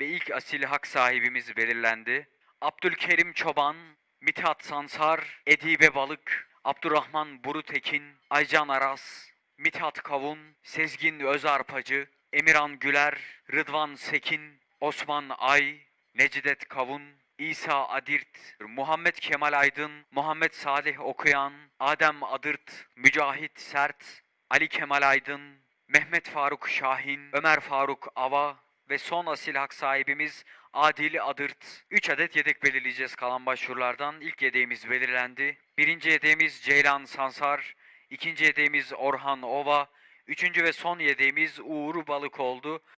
ve ilk asil hak sahibimiz belirlendi. Abdülkerim Çoban, Mithat Sansar, Edibe Balık, Abdurrahman Burutekin, Aycan Aras, Mithat Kavun, Sezgin Özarpacı, Emirhan Güler, Rıdvan Sekin, Osman Ay, Necdet Kavun, İsa Adirt, Muhammed Kemal Aydın, Muhammed Salih Okuyan, Adem Adırt, Mücahit Sert, Ali Kemal Aydın, Mehmet Faruk Şahin, Ömer Faruk Ava ve son asil hak sahibimiz Adil Adırt. 3 adet yedek belirleyeceğiz kalan başvurulardan. İlk yedeğimiz belirlendi. Birinci yedeğimiz Ceylan Sansar, ikinci yedeğimiz Orhan Ova, üçüncü ve son yedeğimiz Uğur Balık oldu.